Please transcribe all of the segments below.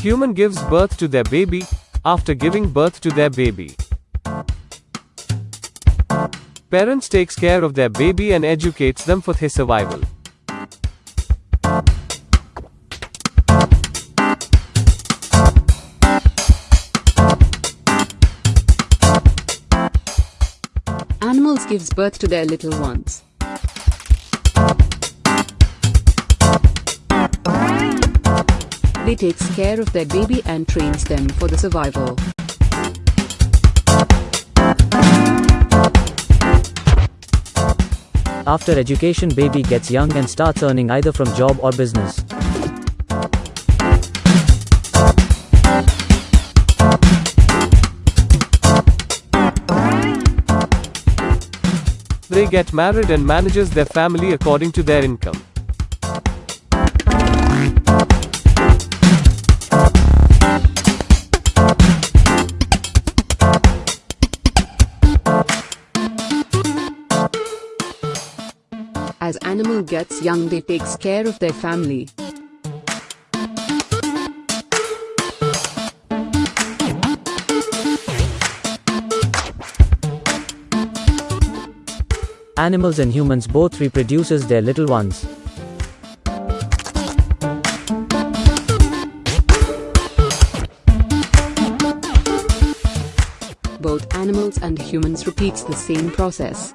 Human gives birth to their baby after giving birth to their baby. Parents takes care of their baby and educates them for his survival. Animals gives birth to their little ones. They takes care of their baby and trains them for the survival. After education baby gets young and starts earning either from job or business. They get married and manages their family according to their income. As animal gets young they takes care of their family. Animals and humans both reproduces their little ones. Both animals and humans repeats the same process.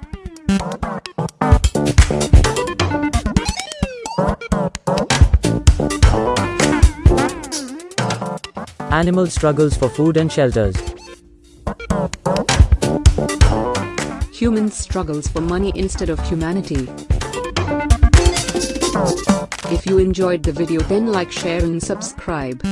Animal struggles for food and shelters. Humans struggles for money instead of humanity. If you enjoyed the video then like share and subscribe.